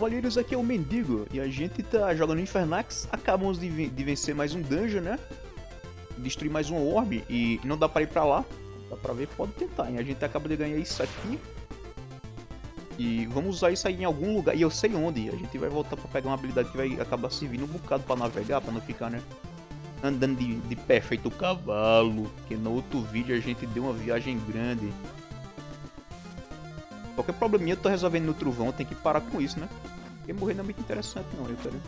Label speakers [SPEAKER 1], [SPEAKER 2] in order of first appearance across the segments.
[SPEAKER 1] Cavaleiros, aqui é o Mendigo e a gente tá jogando Infernax. Acabamos de, de vencer mais um dungeon, né? Destruir mais um orb e não dá pra ir pra lá. Dá pra ver, pode tentar, hein? A gente acaba de ganhar isso aqui. E vamos usar isso aí em algum lugar. E eu sei onde. A gente vai voltar pra pegar uma habilidade que vai acabar servindo um bocado pra navegar, pra não ficar, né? Andando de, de pé feito cavalo. Que no outro vídeo a gente deu uma viagem grande. Qualquer probleminha eu tô resolvendo no trovão, tem que parar com isso, né? Porque morrer não é muito interessante não, eu quero.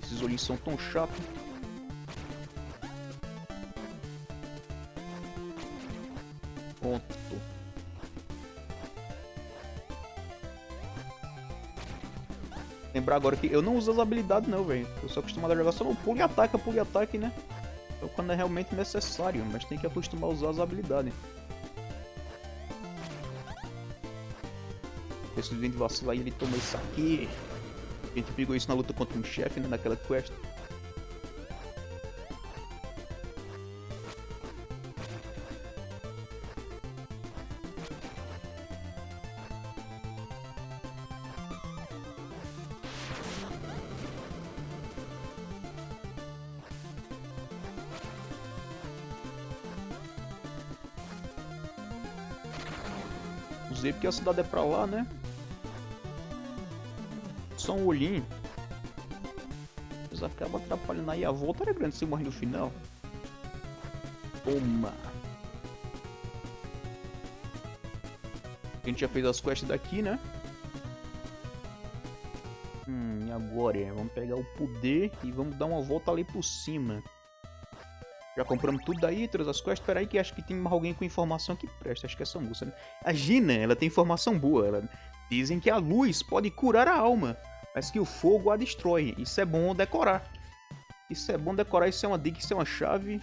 [SPEAKER 1] Esses olhinhos são tão chatos. Pronto. Lembrar agora que eu não uso as habilidades não, velho. Eu sou acostumado a jogar só no pulo e ataque, pulo e ataque, né? Então quando é realmente necessário, mas tem que acostumar a usar as habilidades. Esse de vacilar e ele toma isso aqui. A gente pegou isso na luta contra um chefe, né, naquela quest. Porque a cidade é pra lá, né? Um olhinho. Mas acaba atrapalhando aí. A volta era grande se morrer no final. Toma. A gente já fez as quests daqui, né? Hum, e agora? Vamos pegar o poder e vamos dar uma volta ali por cima. Já compramos tudo daí, todas as quests. Espera aí que acho que tem alguém com informação que presta. Acho que é essa moça, né? A Gina, ela tem informação boa. Ela... Dizem que a luz pode curar a alma, mas que o fogo a destrói. Isso é bom decorar. Isso é bom decorar, isso é uma dica, isso é uma chave.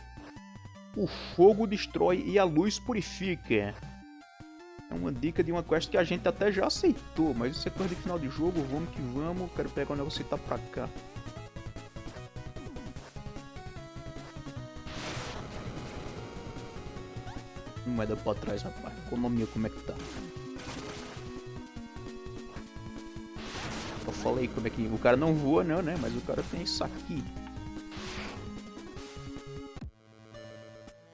[SPEAKER 1] O fogo destrói e a luz purifica. É uma dica de uma quest que a gente até já aceitou, mas isso é coisa de final de jogo. Vamos que vamos. Quero pegar o negócio e tá pra cá. Moeda pra trás, rapaz. Economia, como é que tá? Eu falei como é que... O cara não voa, não, né? Mas o cara tem isso aqui.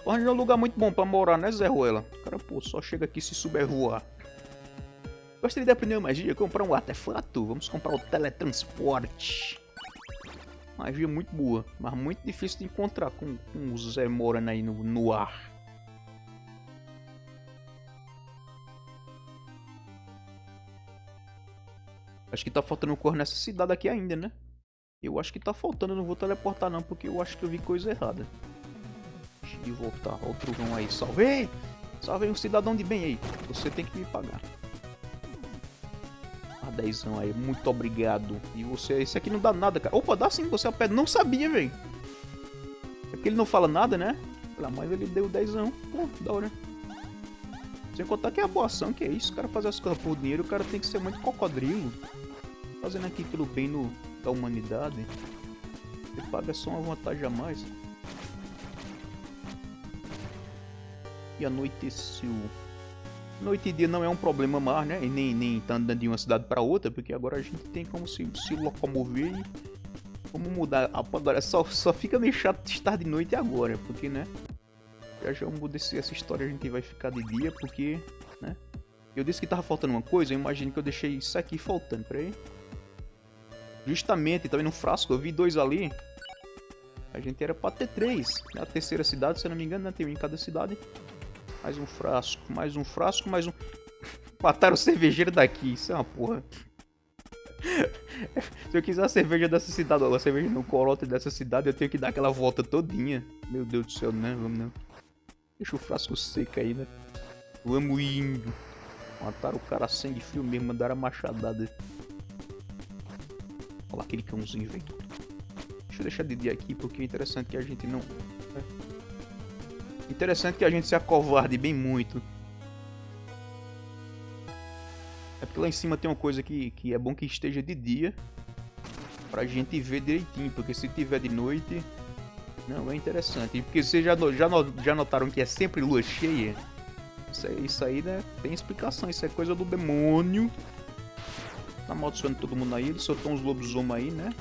[SPEAKER 1] Porra, é um lugar muito bom pra morar, né, Zé Ruela? O cara, pô, só chega aqui se souber voar. Gostaria de aprender magia, comprar um artefato. Vamos comprar o teletransporte. Magia muito boa, mas muito difícil de encontrar com, com o Zé morando aí no, no ar. Acho que tá faltando cor nessa cidade aqui ainda, né? Eu acho que tá faltando, não vou teleportar não, porque eu acho que eu vi coisa errada. Deixa eu voltar, olha o trovão aí, salvei! Salvei um cidadão de bem aí, você tem que me pagar. Ah, dezão aí, muito obrigado. E você, esse aqui não dá nada, cara. Opa, dá sim, você é pé, não sabia, velho. É porque ele não fala nada, né? Mas ele deu dezão, pô, da hora. Sem contar que é a boa ação, que é isso, o cara fazer as coisas por dinheiro, o cara tem que ser muito cocodrilo fazendo aqui pelo bem no, da humanidade. Você paga só uma vantagem a mais. E anoiteceu. Noite e dia não é um problema mais, né? E nem, nem tá andando de uma cidade para outra, porque agora a gente tem como se, se locomover e como mudar. Agora só, só fica meio chato estar de noite agora, porque, né? Já já muda essa história, a gente vai ficar de dia, porque, né? Eu disse que tava faltando uma coisa, eu imagino que eu deixei isso aqui faltando, peraí. Justamente, vendo um frasco? Eu vi dois ali. A gente era pra ter três. Na né? terceira cidade, se eu não me engano, né? tem um em cada cidade. Mais um frasco, mais um frasco, mais um... Mataram o cervejeiro daqui, isso é uma porra. se eu quiser a cerveja dessa cidade, a cerveja no corote dessa cidade, eu tenho que dar aquela volta todinha. Meu Deus do céu, né? Vamos não. Deixa o frasco seco aí, né? Vamos indo. Mataram o cara de frio mesmo, mandaram a machadada. Olha lá aquele cãozinho, velho. Deixa eu deixar de dia aqui, porque é interessante que a gente não... É. Interessante que a gente se acovarde bem muito. É porque lá em cima tem uma coisa que, que é bom que esteja de dia. Pra gente ver direitinho, porque se tiver de noite... Não, é interessante. Porque vocês já, já, já notaram que é sempre lua cheia? Isso, aí, isso aí, né? Tem explicação. Isso é coisa do demônio. Tá amaldiçoando todo mundo aí. Ele soltou uns lobisomens aí, né?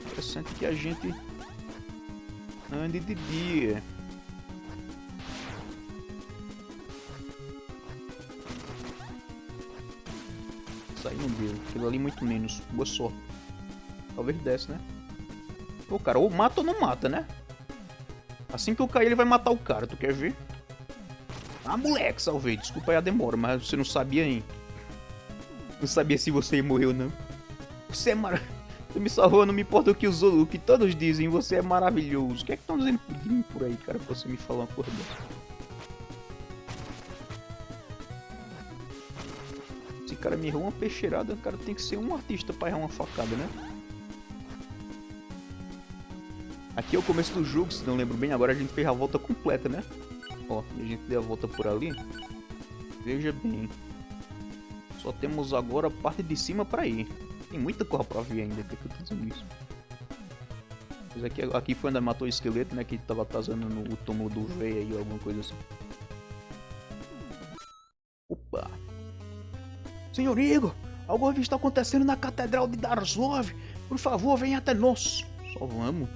[SPEAKER 1] Interessante que a gente ande de dia. Isso aí não deu. Aquilo ali muito menos. Boa sorte. Talvez desce, né? Pô, cara, ou mata ou não mata, né? Assim que eu cair, ele vai matar o cara. Tu quer ver? Ah, moleque, salvei. Desculpa aí a demora, mas você não sabia, hein? Não sabia se você morreu ou não. Você é maravilhoso. Você me salvou, não me importa o que, os, o que todos dizem. Você é maravilhoso. O que é que estão dizendo de mim por aí, cara? Pra você me falar uma coisa dessa. Esse cara me errou uma peixeirada. O cara tem que ser um artista pra errar uma facada, né? Aqui é o começo do jogo, se não lembro bem. Agora a gente fez a volta completa, né? Ó, a gente deu a volta por ali. Veja bem. Só temos agora a parte de cima pra ir. Tem muita coisa pra ver ainda, que eu tô dizendo isso. Mas aqui, aqui foi onde matou o esqueleto, né? Que tava atazando no túmulo do rei aí, alguma coisa assim. Opa! Senhor Igor, algo está acontecendo na Catedral de Darzlov. Por favor, venha até nós. Só vamos.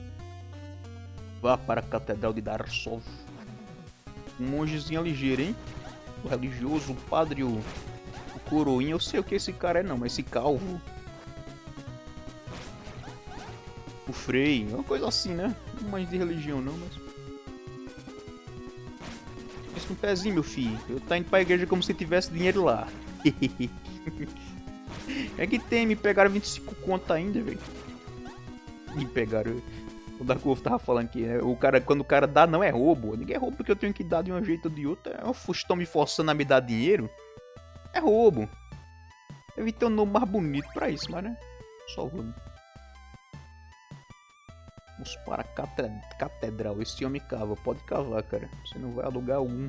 [SPEAKER 1] Vá para a Catedral de Darzlov. Um mongezinho ligeiro, hein? O religioso, o padre, o, o coroinha. Eu sei o que esse cara é não, mas esse calvo. O Frei, uma coisa assim, né? Não mais de religião não, mas... Isso um pezinho, meu filho. Eu tá indo pra igreja como se tivesse dinheiro lá. é que tem, me pegaram 25 conto ainda, velho. Me pegaram... O Darkov tava falando que né, o cara, quando o cara dá, não é roubo. Ninguém é roubo porque eu tenho que dar de um jeito ou de outro. É, estão me forçando a me dar dinheiro. É roubo. Deve ter um nome mais bonito pra isso, mas né? Só roubo. Vamos para a catedral. Esse homem cava. Pode cavar, cara. Você não vai alugar um.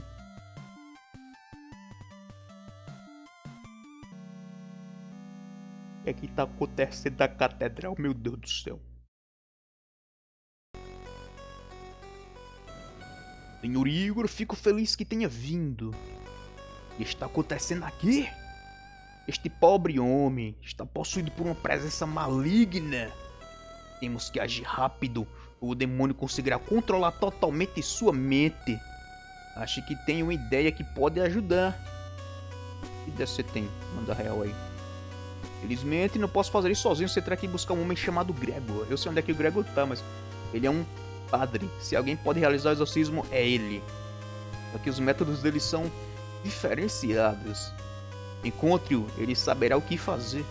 [SPEAKER 1] O que é que tá acontecendo da catedral? Meu Deus do céu. Senhor Igor, fico feliz que tenha vindo. Que está acontecendo aqui? Este pobre homem está possuído por uma presença maligna. Temos que agir rápido, ou o demônio conseguirá controlar totalmente sua mente. Acho que tem uma ideia que pode ajudar. Que ideia você tem? Manda real aí. Felizmente não posso fazer isso sozinho, você terá que buscar um homem chamado Gregor. Eu sei onde é que o Gregor tá, mas ele é um padre. Se alguém pode realizar o exorcismo, é ele. Só que os métodos dele são diferenciados. Encontre-o, ele saberá o que fazer.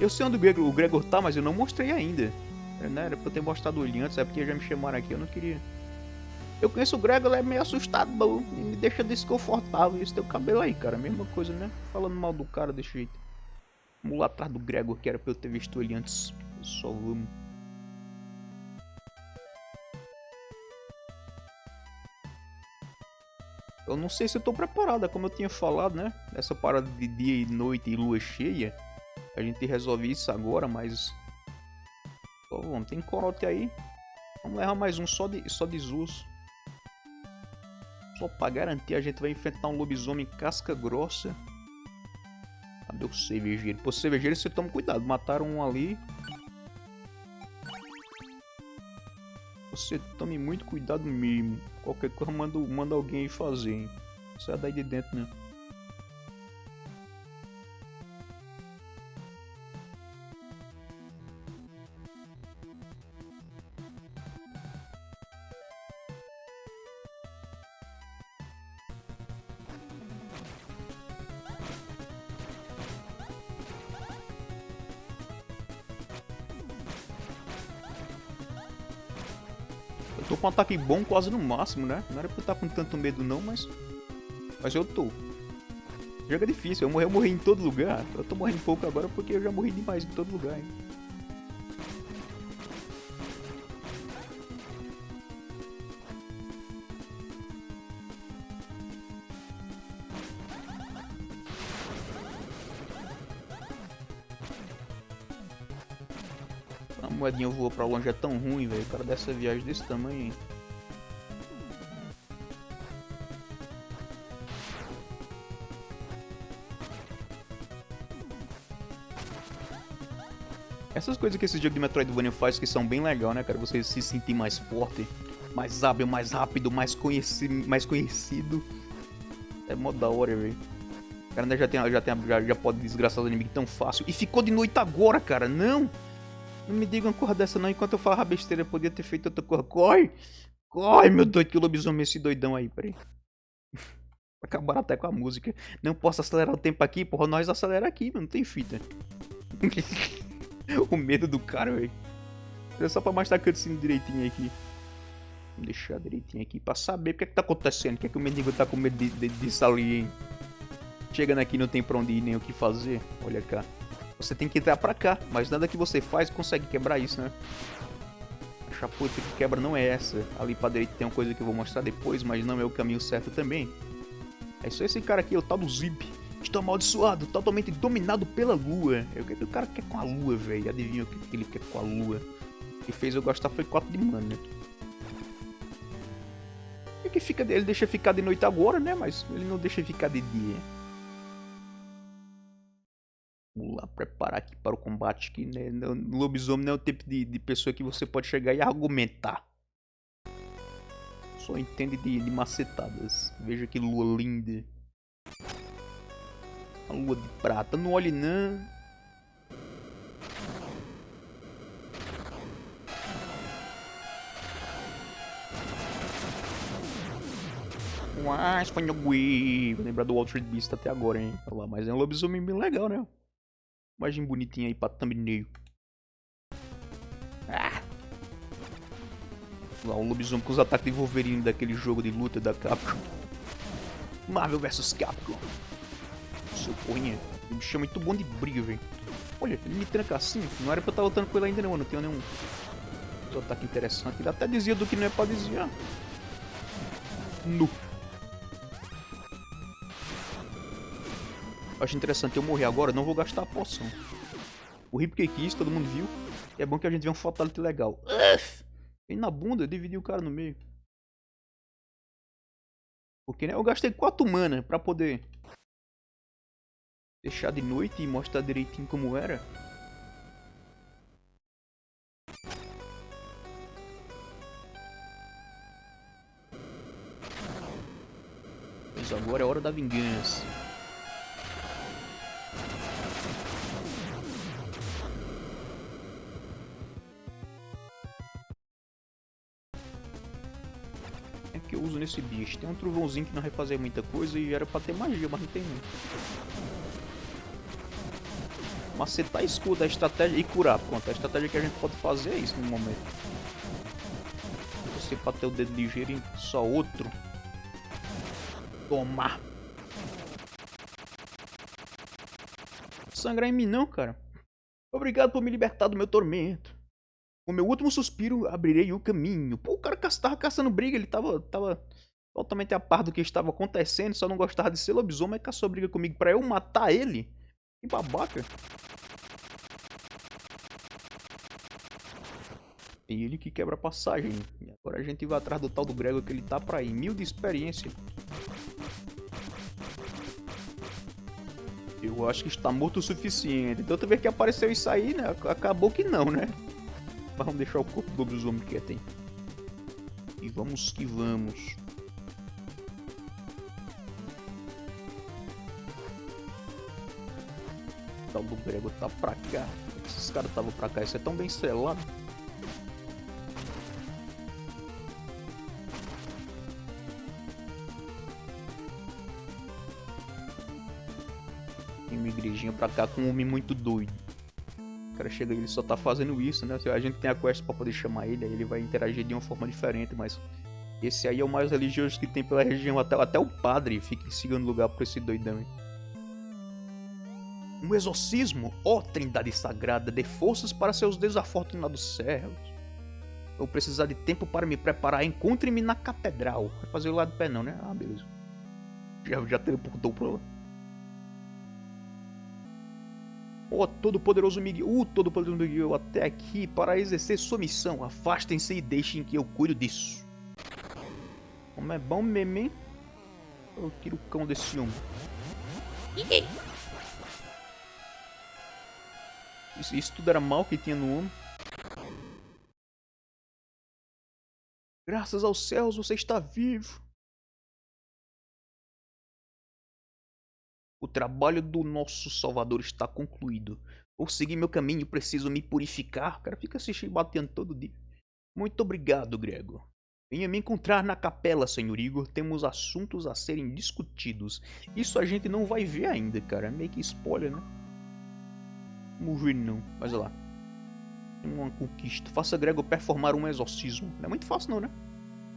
[SPEAKER 1] Eu sei onde o Gregor, o Gregor tá, mas eu não mostrei ainda. É, né? Era pra eu ter mostrado ele antes, é porque já me chamaram aqui, eu não queria. Eu conheço o Gregor, ele é meio assustador, me deixa desconfortável. Esse teu cabelo aí, cara, mesma coisa, né? Falando mal do cara desse jeito. Vamos lá atrás do Gregor, que era pra eu ter visto ele antes. Só vamos. Eu não sei se eu tô preparada, como eu tinha falado, né? Essa parada de dia e noite e lua cheia. A gente resolve isso agora, mas... Só vamos, tem corote aí. Vamos levar mais um só de, só de Zuz. Só pra garantir, a gente vai enfrentar um lobisomem casca grossa. Cadê o cervejeiro? Pô, cervejeiro você toma cuidado. Mataram um ali. Você tome muito cuidado mesmo. Qualquer coisa manda, manda alguém fazer, hein? Sai daí de dentro, né? Um ataque bom quase no máximo, né? Não era pra eu estar com tanto medo não, mas... Mas eu tô. Jogo é difícil, eu morri, eu morri em todo lugar. Eu tô morrendo pouco agora porque eu já morri demais em todo lugar, hein? Eu vou pra longe é tão ruim, velho. O cara dessa viagem desse tamanho, hein? Essas coisas que esse jogo de Metroidvania faz que são bem legal, né, cara? Você se sentir mais forte, mais hábil, mais rápido, mais, conheci mais conhecido. É mó da hora, velho. O cara ainda já, tem, já, tem, já, já pode desgraçar os inimigos tão fácil. E ficou de noite agora, cara. Não! Não me diga uma coisa dessa não. Enquanto eu falava besteira, eu podia ter feito outra coisa. Corre! Corre, meu doido, que lobisomem esse doidão aí, peraí. Acabaram até com a música. Não posso acelerar o tempo aqui, porra. Nós acelera aqui, não tem fita. o medo do cara, velho. É só pra mostrar cutscene direitinho aqui. Vou deixar direitinho aqui pra saber o que é que tá acontecendo. O que é que o mendigo tá com medo de, de, disso ali, hein? Chegando aqui não tem pra onde ir nem o que fazer. Olha cá. Você tem que entrar pra cá, mas nada que você faz consegue quebrar isso, né? A chaputa que quebra não é essa. Ali pra direita tem uma coisa que eu vou mostrar depois, mas não é o caminho certo também. É só esse cara aqui, o tal do Zip. Estou amaldiçoado, totalmente dominado pela lua. É o que o cara quer com a lua, velho? Adivinha o que ele quer com a lua? O que fez eu gostar foi 4 de mana. O que fica dele? Deixa ficar de noite agora, né? Mas ele não deixa ficar de dia. Preparar aqui para o combate. Que, né? Lobisomem não é o tipo de, de pessoa que você pode chegar e argumentar. Só entende de, de macetadas. Veja que lua linda. A lua de prata. Não olhe não. Wii. Vou lembrar do Walter Beast até agora, hein? Olha lá, mas é um lobisomem bem legal, né? Imagem bonitinha aí pra thumbnail. Ah! Lá, um lobisomem com os ataques de Wolverine daquele jogo de luta da Capcom. Marvel vs Capcom seu porrinha. O bicho é muito bom de briga, velho. Olha, ele me tranca assim. Não era pra eu estar lutando com ele ainda não, não tenho nenhum ataque interessante. Ele até dizia do que não é pra desviar. Nu. Acho interessante eu morrer agora, não vou gastar a poção. O Rip que quis, todo mundo viu. E é bom que a gente vê um fatality legal. E na bunda, eu dividi o cara no meio. Porque né, eu gastei 4 mana pra poder deixar de noite e mostrar direitinho como era. Mas agora é hora da vingança. Nesse bicho. Tem um trovãozinho que não vai fazer muita coisa e era pra ter magia, mas não tem não macetar escudo, a estratégia e curar. Pronto, a estratégia que a gente pode fazer é isso no momento. Você para ter o dedo ligeiro em só outro. Tomar. Sangrar em mim não, cara. Obrigado por me libertar do meu tormento. Com meu último suspiro, abrirei o caminho. Pô, o cara tava caçando briga, ele tava, tava totalmente a par do que estava acontecendo, só não gostava de ser lobisomem e caçou briga comigo pra eu matar ele. Que babaca. É ele que quebra a passagem. E agora a gente vai atrás do tal do Grego que ele tá pra ir. Mil de experiência. Eu acho que está morto o suficiente. Então, vez que apareceu isso aí, né? Acabou que não, né? Vamos deixar o corpo do lobisomem quieto, hein? E vamos que vamos. Tal do Grego tá pra cá. Esses caras estavam pra cá. Isso é tão bem selado. igrejinha pra cá com um homem muito doido. Cara chega e ele só tá fazendo isso, né? A gente tem a quest pra poder chamar ele, aí ele vai interagir de uma forma diferente, mas... Esse aí é o mais religioso que tem pela região. Até, até o padre fica em segundo lugar por esse doidão. Hein? Um exorcismo? Ó oh, trindade sagrada, dê forças para seus desafortunados servos. Vou precisar de tempo para me preparar. Encontre-me na catedral. Vai fazer o lado do pé não, né? Ah, beleza. Já, já teleportou pra lá. Ó oh, todo-poderoso Miguel, o todo-poderoso Miguel, até aqui para exercer sua missão. Afastem-se e deixem que eu cuido disso. Como é bom mesmo, hein? Eu tiro o cão desse homem. Isso, isso tudo era mal que tinha no homem. Graças aos céus você está vivo. O trabalho do nosso Salvador está concluído. Vou seguir meu caminho, preciso me purificar. O cara fica se batendo todo dia. Muito obrigado, Grego. Venha me encontrar na capela, senhor Igor. Temos assuntos a serem discutidos. Isso a gente não vai ver ainda, cara. É meio que spoiler, né? Vamos ver não. Mas olha lá. Uma conquista. Faça Grego performar um exorcismo. Não é muito fácil não, né?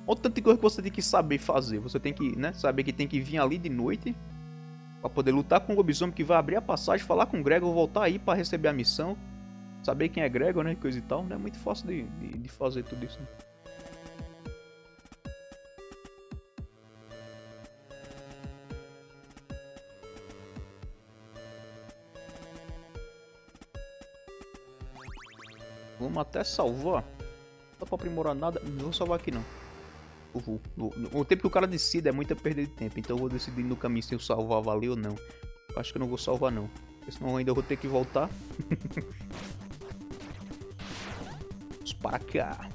[SPEAKER 1] Olha o tanto de coisa que você tem que saber fazer. Você tem que, né? Saber que tem que vir ali de noite. Pra poder lutar com o lobisomem que vai abrir a passagem. Falar com o Gregor. Voltar aí pra receber a missão. Saber quem é Gregor, né? Coisa e tal. Não é muito fácil de, de, de fazer tudo isso. Né? Vamos até salvar. Dá pra aprimorar nada. Não vou salvar aqui não. O, o, o, tempo que o cara decide é muita perda de tempo. Então eu vou decidir no caminho se eu salvar valeu ou não. Acho que eu não vou salvar não. Porque senão eu ainda vou ter que voltar. Vamos para cá.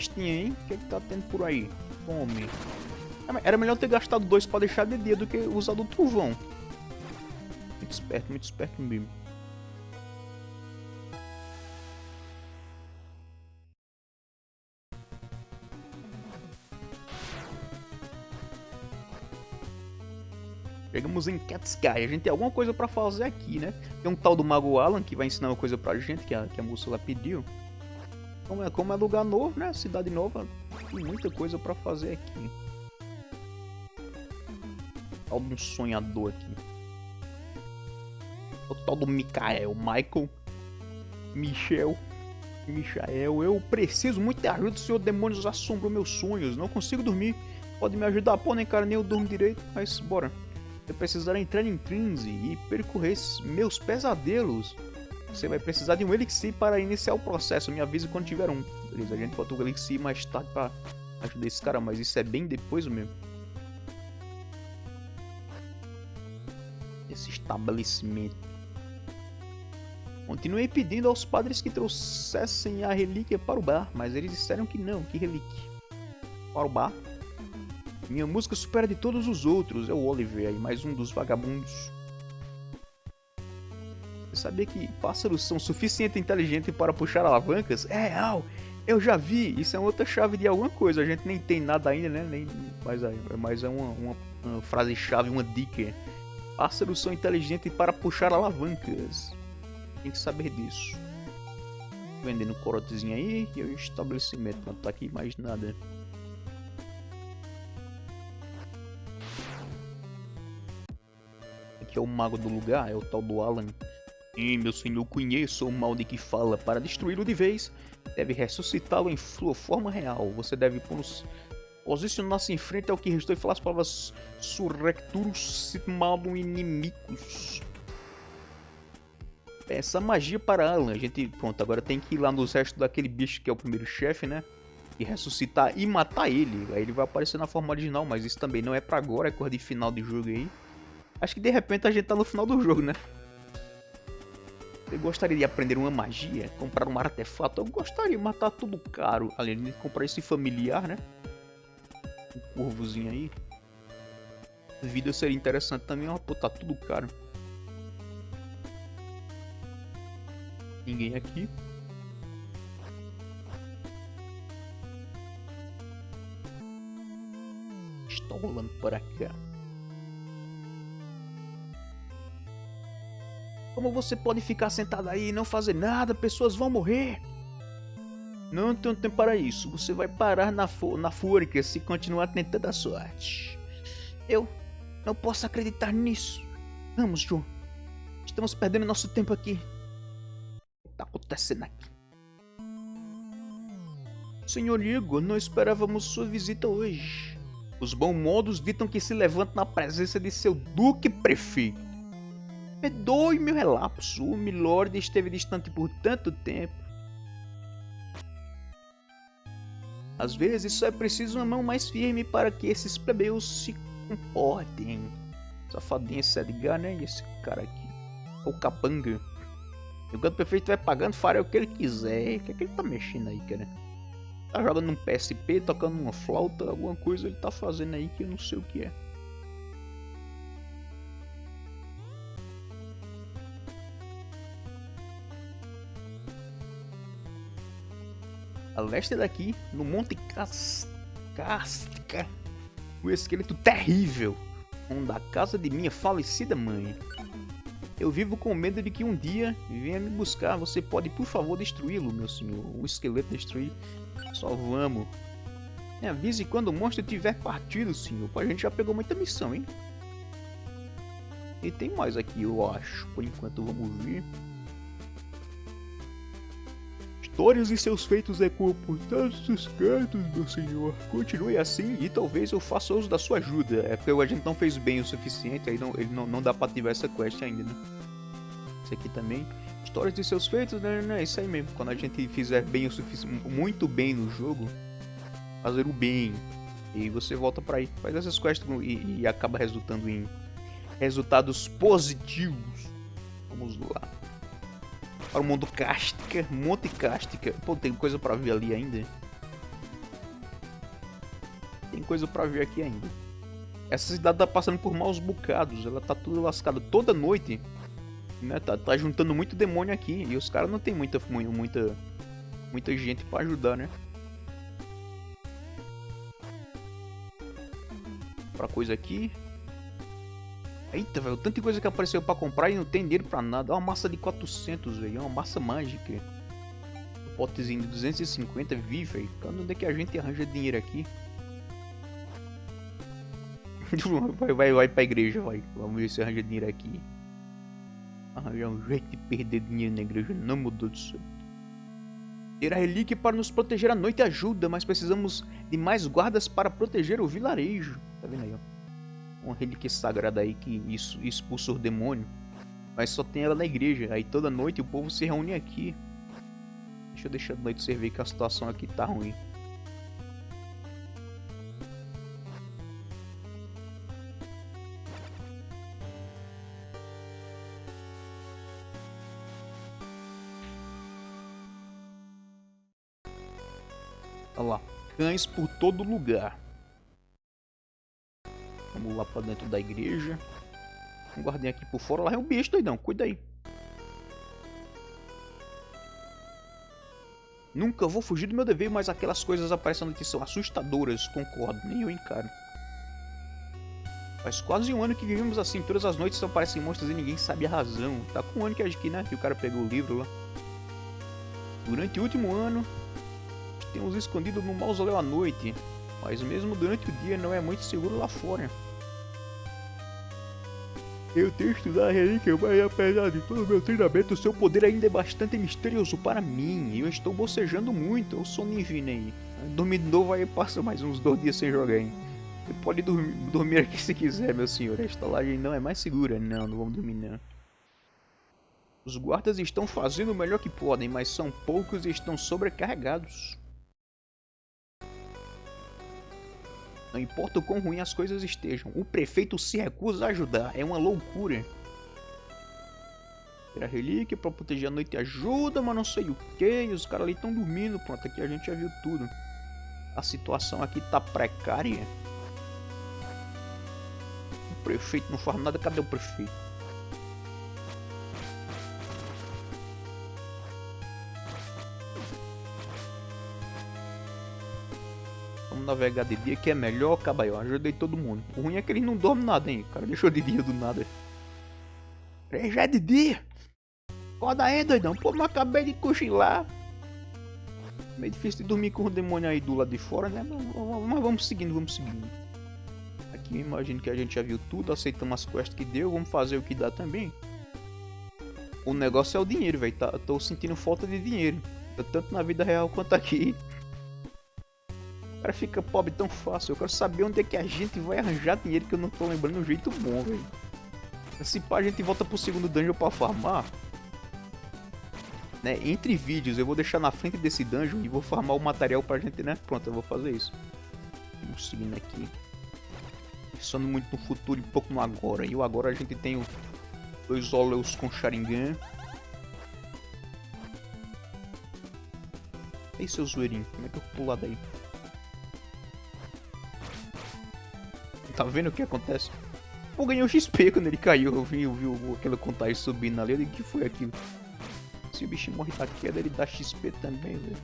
[SPEAKER 1] Festinha, hein? O que, é que tá tendo por aí? Fome. É, era melhor ter gastado dois pra deixar de dia do que usar do trovão. Muito esperto, muito esperto mesmo. Chegamos em Cat's A gente tem alguma coisa pra fazer aqui, né? Tem um tal do Mago Alan que vai ensinar uma coisa pra gente, que a, que a moça lá pediu. Como é, como é lugar novo, né? Cidade nova, tem muita coisa pra fazer aqui. Tal de um sonhador aqui. O tal do Mikael, Michael, Michel, Michael. Eu preciso muito de ajuda, senhor demônios assombram meus sonhos. Não consigo dormir. Pode me ajudar? Pô, nem cara, nem eu durmo direito, mas bora. Eu precisará entrar em transe e percorrer meus pesadelos. Você vai precisar de um Elixir para iniciar o processo. Me avise quando tiver um. Beleza, a gente bota o Elixir mais tarde para ajudar esse cara, mas isso é bem depois mesmo. Esse estabelecimento. Continuei pedindo aos padres que trouxessem a relíquia para o bar, mas eles disseram que não, que relíquia. Para o bar? Minha música supera de todos os outros, é o Oliver aí, mais um dos vagabundos. Sabia que pássaros são suficientemente inteligentes para puxar alavancas? É real! Eu já vi! Isso é outra chave de alguma coisa. A gente nem tem nada ainda, né? Nem, mas, é, é uma, uma, uma frase-chave, uma dica. Pássaros são inteligentes para puxar alavancas. Tem que saber disso. Vendendo corotezinho aí e o estabelecimento. Não tá aqui mais nada. Aqui é o mago do lugar, é o tal do Alan. Meu senhor, conheço o mal de que fala. Para destruí-lo de vez, deve ressuscitá-lo em sua forma real. Você deve posicionar-se em frente ao que restou e falar as palavras Surrecturus Malum Inimicus. Essa magia para Alan. A gente, pronto, agora tem que ir lá nos restos daquele bicho que é o primeiro chefe, né? E ressuscitar e matar ele. Aí ele vai aparecer na forma original, mas isso também não é pra agora, é coisa de final de jogo aí. Acho que de repente a gente tá no final do jogo, né? Eu gostaria de aprender uma magia, comprar um artefato. Eu gostaria, mas tá tudo caro. Além de comprar esse familiar, né? Um corvozinho aí. Vida seria interessante também, ó. Pô, tá tudo caro. Ninguém aqui. Estou rolando para cá. Como você pode ficar sentado aí e não fazer nada? Pessoas vão morrer. Não tenho tempo para isso. Você vai parar na, na fúria se continuar tentando a sorte. Eu não posso acreditar nisso. Vamos, João. Estamos perdendo nosso tempo aqui. O que está acontecendo aqui? Senhor Igor, não esperávamos sua visita hoje. Os bons modos ditam que se levanta na presença de seu duque prefeito. Perdoe meu relapso. O Milord esteve distante por tanto tempo. Às vezes só é preciso uma mão mais firme para que esses plebeus se comportem. Safadinha Sedgar, né? E esse cara aqui. O capanga. O canto perfeito vai pagando, fará o que ele quiser. O que é que ele tá mexendo aí, cara? Tá jogando um PSP, tocando uma flauta, alguma coisa ele tá fazendo aí que eu não sei o que é. A leste daqui, no Monte Casca, o esqueleto terrível, onde a casa de minha falecida mãe. Eu vivo com medo de que um dia venha me buscar. Você pode, por favor, destruí-lo, meu senhor. O esqueleto destruir. Só vamos. Me avise quando o monstro tiver partido, senhor. Pô, a gente já pegou muita missão, hein? E tem mais aqui, eu acho. Por enquanto, vamos ver. Histórias e seus feitos ecoam por todos os cantos, meu senhor. Continue assim e talvez eu faça uso da sua ajuda. É porque a gente não fez bem o suficiente, aí não, ele não, não dá pra ativar essa quest ainda, né? Esse aqui também. Histórias de seus feitos, né? É isso aí mesmo. Quando a gente fizer bem o suficiente, muito bem no jogo, fazer o bem. E você volta pra aí, faz essas quests e, e acaba resultando em resultados positivos. Vamos lá para o mundo Cástica, Monte Cástica. Pô, tem coisa para ver ali ainda. Tem coisa para ver aqui ainda. Essa cidade tá passando por maus bocados, ela tá tudo lascada toda noite. Né? Tá, tá juntando muito demônio aqui e os caras não tem muita, muita, muita gente para ajudar, né? Pra coisa aqui. Eita, velho, tanta coisa que apareceu pra comprar e não tem dinheiro pra nada. É uma massa de 400, velho, é uma massa mágica. Um potezinho de 250, vi, velho. Onde é que a gente arranja dinheiro aqui? vai, vai, vai pra igreja, vai. Vamos ver se arranja dinheiro aqui. Arranjar um jeito de perder dinheiro na igreja, não mudou do céu. Ter a relíquia para nos proteger à noite ajuda, mas precisamos de mais guardas para proteger o vilarejo. Tá vendo aí, ó? Uma relíquia sagrada aí que isso expulsa o demônio. Mas só tem ela na igreja. Aí toda noite o povo se reúne aqui. Deixa eu deixar de noite você ver que a situação aqui tá ruim. Olha lá, cães por todo lugar. Vamos lá pra dentro da igreja. Um guardinha aqui por fora. Lá é um bicho, doidão. Cuida aí. Nunca vou fugir do meu dever, mas aquelas coisas aparecendo aqui são assustadoras. Concordo. Nem eu encaro. Faz quase um ano que vivemos assim. Todas as noites aparecem monstros e ninguém sabe a razão. Tá com um ano que aqui, né? Que o cara pegou o livro lá. Durante o último ano, temos escondido no mausoléu à noite. Mas mesmo durante o dia não é muito seguro lá fora. Eu tenho estudado a relíquia, mas apesar de todo o meu treinamento, seu poder ainda é bastante misterioso para mim. Eu estou bocejando muito, eu sou Nivine aí. Dormir de novo aí passa mais uns dois dias sem jogar, hein. Você pode dormir, dormir aqui se quiser, meu senhor. A estalagem não é mais segura. Não, não vamos dormir não. Os guardas estão fazendo o melhor que podem, mas são poucos e estão sobrecarregados. Não importa o quão ruim as coisas estejam, o prefeito se recusa a ajudar. É uma loucura. Ter a relíquia pra proteger a noite ajuda, mas não sei o que. Os caras ali estão dormindo. Pronto, aqui a gente já viu tudo. A situação aqui tá precária. O prefeito não faz nada. Cadê o prefeito? Navegar de dia que é melhor, cabalho. Ajudei todo mundo. O ruim é que ele não dorme nada, hein? O cara deixou de dia do nada. É, já é de dia. Acorda aí, doidão. Pô, mas acabei de cochilar. Meio difícil de dormir com o demônio aí do lado de fora, né? Mas, vamos seguindo, vamos seguindo. Aqui eu imagino que a gente já viu tudo, aceitamos as quests que deu, vamos fazer o que dá também. O negócio é o dinheiro, velho. Tá, tô sentindo falta de dinheiro. Tanto na vida real quanto aqui. Cara fica pobre tão fácil. Eu quero saber onde é que a gente vai arranjar dinheiro que eu não tô lembrando um jeito bom, velho. Se pá, a gente volta pro segundo dungeon pra farmar. Né? Entre vídeos, eu vou deixar na frente desse dungeon e vou farmar o material pra gente, né? Pronto, eu vou fazer isso. Vamos seguindo aqui. Pensando muito no futuro e pouco no agora. E o agora a gente tem dois óleos com Sharingan. Ei, seu zoeirinho, como é que eu pulo daí? Tá vendo o que acontece? Pô, ganhei o XP quando ele caiu. Eu vi, eu vi aquela contagem subindo ali. Eu digo, que foi aquilo? Se o bicho morre da queda, ele dá XP também, velho.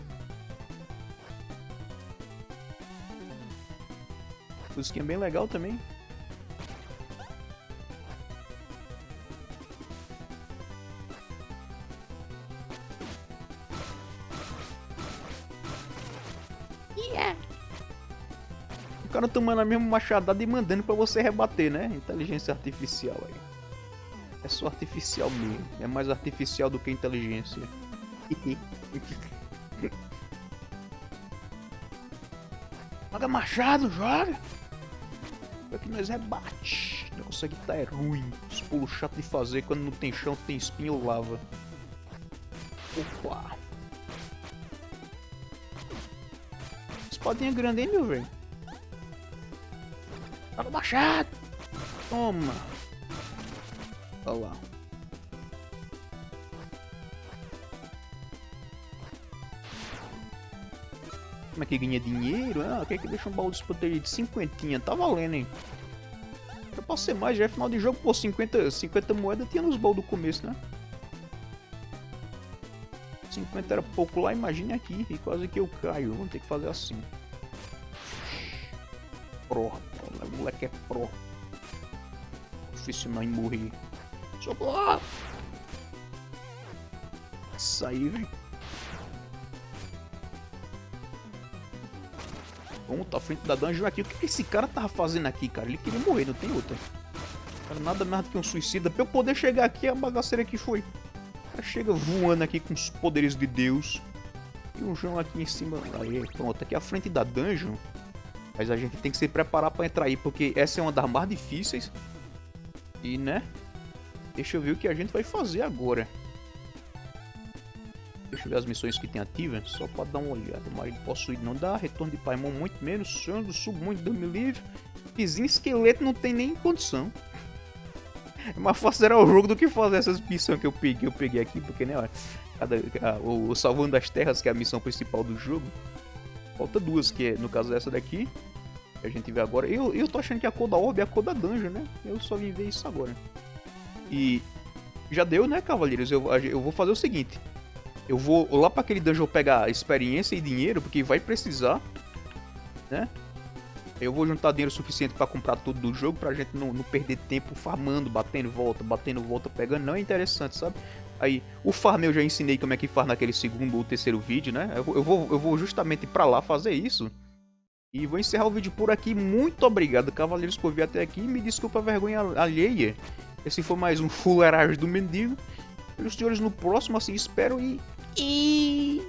[SPEAKER 1] Musiquinha bem legal também. Tomando a mesma machadada e mandando pra você rebater, né? Inteligência artificial aí. É só artificial mesmo. É mais artificial do que inteligência. joga machado, joga! É que nós rebate. O negócio aqui tá é ruim. Os pulos chato de fazer quando não tem chão, tem espinho ou lava. Opa! Espadinha grande, hein, meu velho? Joga machado. Toma. Olha lá. Como é que ganha dinheiro? Ah, quer que deixa um baú desprotegido de cinquentinha? Tá valendo, hein? Eu posso ser mais, já é final de jogo, pô, 50, 50 moedas tinha nos baús do começo, né? 50 era pouco lá, imagine aqui, e quase que eu caio. Vamos ter que fazer assim. Porra. O moleque é pro. Profissional em morrer. Socorro! Isso aí, velho. Tá à frente da dungeon aqui. O que, que esse cara tava fazendo aqui, cara? Ele queria morrer, não tem outra. Cara, nada mais do que um suicida. Pra eu poder chegar aqui, a bagaceira que foi. Cara chega voando aqui com os poderes de Deus. E um João aqui em cima. Aí, pronto. Aqui à frente da dungeon. Mas a gente tem que se preparar para entrar aí, porque essa é uma das mais difíceis. E, né? Deixa eu ver o que a gente vai fazer agora. Deixa eu ver as missões que tem ativas, só para dar uma olhada. Marido possuído não dá, retorno de Paimon muito menos, sonho do muito, Deus me livre. Vizinho esqueleto não tem nem condição. É mais fácil zerar o jogo do que fazer essas missões que eu peguei, eu peguei aqui, porque né, ó, cada, o, o Salvando das Terras, que é a missão principal do jogo, Falta duas, que é, no caso dessa daqui, a gente vê agora. Eu, eu tô achando que a cor da orbe é a cor da dungeon, né? Eu só vim ver isso agora. E já deu, né, cavaleiros? Eu, eu vou fazer o seguinte. Eu vou lá para aquele dungeon pegar experiência e dinheiro, porque vai precisar, né? Eu vou juntar dinheiro suficiente para comprar tudo do jogo, pra gente não, não perder tempo farmando, batendo volta, batendo volta, pegando. Não é interessante, sabe? Aí, o farm eu já ensinei como é que faz naquele segundo ou terceiro vídeo, né? Eu, eu vou, eu vou justamente pra lá fazer isso. E vou encerrar o vídeo por aqui. Muito obrigado, cavaleiros, por vir até aqui. Me desculpa a vergonha alheia. Esse foi mais um fuleiragem do mendigo. E os senhores no próximo, assim, espero e... E...